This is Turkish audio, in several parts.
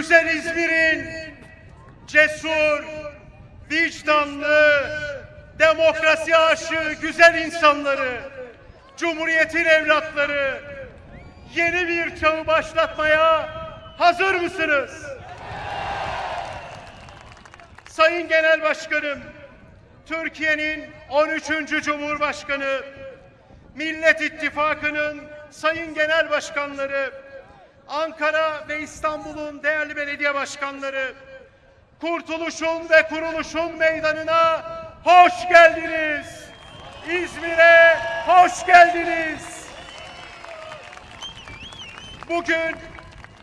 güzel İzmir'in cesur, vicdanlı, demokrasi aşığı güzel insanları, Cumhuriyet'in evlatları yeni bir çağı başlatmaya hazır mısınız? Sayın Genel Başkanım, Türkiye'nin 13. Cumhurbaşkanı, Millet İttifakı'nın sayın genel başkanları, Ankara ve İstanbul'un değerli belediye başkanları, kurtuluşun ve kuruluşun meydanına hoş geldiniz. İzmir'e hoş geldiniz. Bugün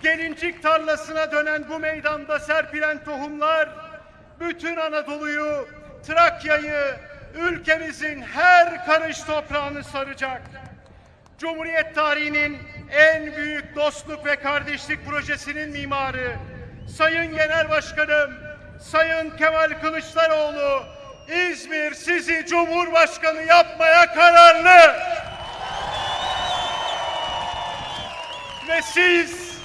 gelincik tarlasına dönen bu meydanda serpilen tohumlar bütün Anadolu'yu, Trakya'yı, ülkemizin her karış toprağını saracak. Cumhuriyet tarihinin en büyük dostluk ve kardeşlik projesinin mimarı, Sayın Genel Başkanım, Sayın Kemal Kılıçdaroğlu, İzmir sizi Cumhurbaşkanı yapmaya kararlı. Ve siz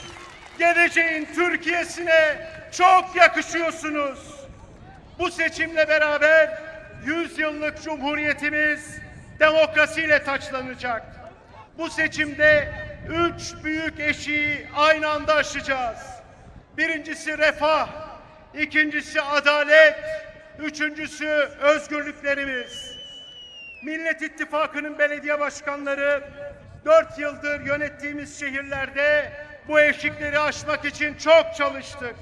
geleceğin Türkiye'sine çok yakışıyorsunuz. Bu seçimle beraber 100 yıllık cumhuriyetimiz demokrasiyle taçlanacak. Bu seçimde üç büyük eşiği aynı anda aşacağız. Birincisi refah, ikincisi adalet, üçüncüsü özgürlüklerimiz. Millet İttifakı'nın belediye başkanları dört yıldır yönettiğimiz şehirlerde bu eşikleri aşmak için çok çalıştık.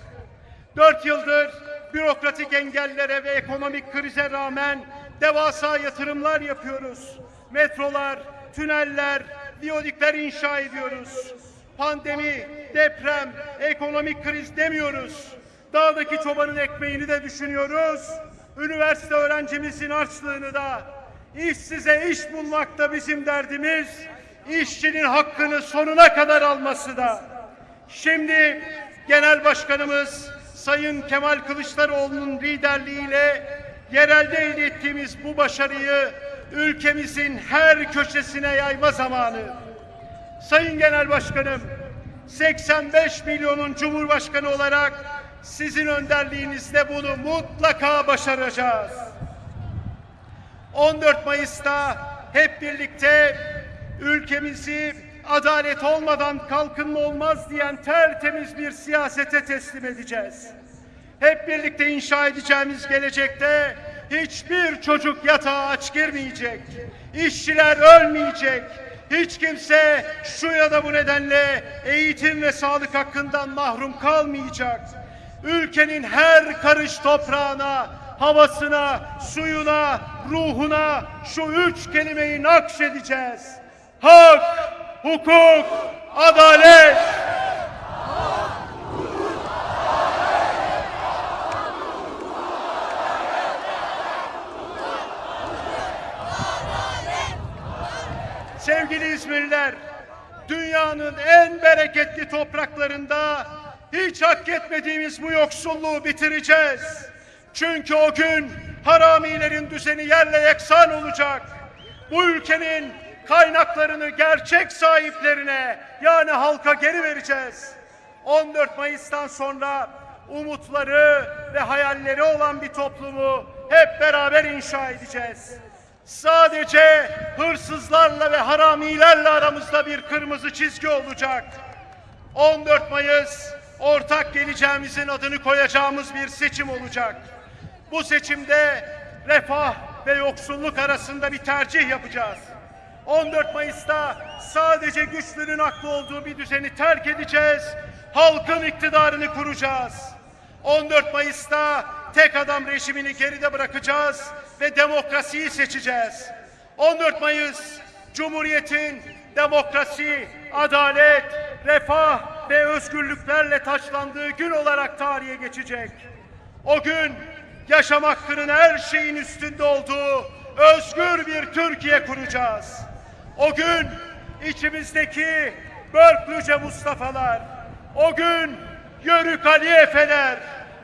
Dört yıldır bürokratik engellere ve ekonomik krize rağmen devasa yatırımlar yapıyoruz. Metrolar, tüneller, viyodikler inşa ediyoruz. Pandemi, deprem, ekonomik kriz demiyoruz. Dağdaki çobanın ekmeğini de düşünüyoruz. Üniversite öğrencimizin harçlığını da, işsize iş bulmak da bizim derdimiz. İşçinin hakkını sonuna kadar alması da. Şimdi Genel Başkanımız Sayın Kemal Kılıçdaroğlu'nun liderliğiyle yerelde elde ettiğimiz bu başarıyı ülkemizin her köşesine yayma zamanı. Sayın Genel Başkanım, 85 milyonun Cumhurbaşkanı olarak sizin önderliğinizde bunu mutlaka başaracağız. 14 Mayıs'ta hep birlikte ülkemizi adalet olmadan kalkınma olmaz diyen tertemiz bir siyasete teslim edeceğiz. Hep birlikte inşa edeceğimiz gelecekte hiçbir çocuk yatağa aç girmeyecek. İşçiler ölmeyecek. Hiç kimse şu ya da bu nedenle eğitim ve sağlık hakkından mahrum kalmayacak. Ülkenin her karış toprağına, havasına, suyuna, ruhuna şu üç kelimeyi nakşedeceğiz. Hak, hukuk, adalet. Sevgili İzmirliler, dünyanın en bereketli topraklarında hiç hak etmediğimiz bu yoksulluğu bitireceğiz. Çünkü o gün haramilerin düzeni yerle yeksan olacak. Bu ülkenin kaynaklarını gerçek sahiplerine yani halka geri vereceğiz. 14 Mayıs'tan sonra umutları ve hayalleri olan bir toplumu hep beraber inşa edeceğiz. Sadece hırsızlarla ve haramilerle aramızda bir kırmızı çizgi olacak. 14 Mayıs ortak geleceğimizin adını koyacağımız bir seçim olacak. Bu seçimde refah ve yoksulluk arasında bir tercih yapacağız. 14 Mayıs'ta sadece güçlünün haklı olduğu bir düzeni terk edeceğiz. Halkın iktidarını kuracağız. 14 Mayıs'ta tek adam rejimini geride bırakacağız ve demokrasiyi seçeceğiz. 14 Mayıs Cumhuriyet'in demokrasi, adalet, refah ve özgürlüklerle taçlandığı gün olarak tarihe geçecek. O gün yaşam hakkının her şeyin üstünde olduğu özgür bir Türkiye kuracağız. O gün içimizdeki Börklüce Mustafa'lar, o gün Yörük Ali Efeler,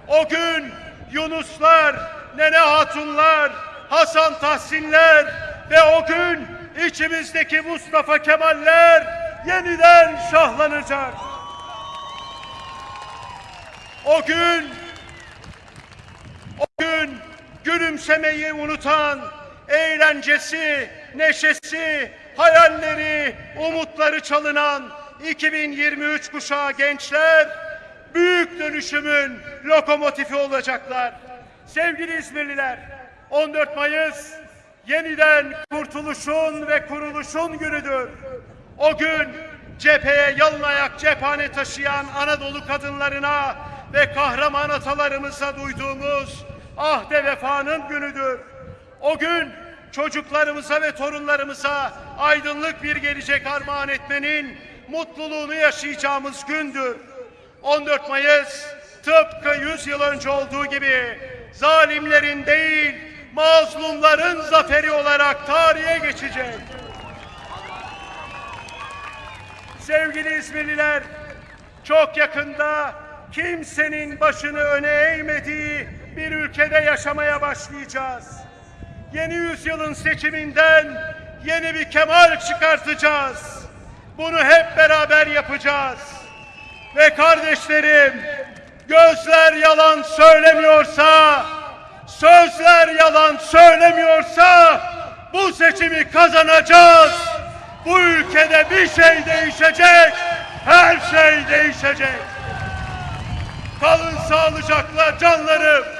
o gün Yunuslar, Nene Hatunlar, Hasan Tahsinler ve o gün içimizdeki Mustafa Kemaller yeniden şahlanacak. O gün o gün gülümsemeyi unutan, eğlencesi, neşesi, hayalleri, umutları çalınan 2023 kuşağı gençler büyük dönüşümün lokomotifi olacaklar. Sevgili İzmirliler, 14 Mayıs yeniden kurtuluşun ve kuruluşun günüdür. O gün cepheye yalın ayak cephane taşıyan Anadolu kadınlarına ve kahraman atalarımıza duyduğumuz ahde vefanın günüdür. O gün çocuklarımıza ve torunlarımıza aydınlık bir gelecek armağan etmenin mutluluğunu yaşayacağımız gündür. 14 Mayıs tıpkı 100 yıl önce olduğu gibi zalimlerin değil mazlumların zaferi olarak tarihe geçecek. Sevgili İzmirliler, çok yakında kimsenin başını öne eğmediği bir ülkede yaşamaya başlayacağız. Yeni yüzyılın seçiminden yeni bir kemal çıkartacağız. Bunu hep beraber yapacağız. Ve kardeşlerim, gözler yalan söylemiyorsa, sözler yalan söylemiyorsa bu seçimi kazanacağız. Bu ülkede bir şey değişecek, her şey değişecek. Kalın sağlıcakla canlarım.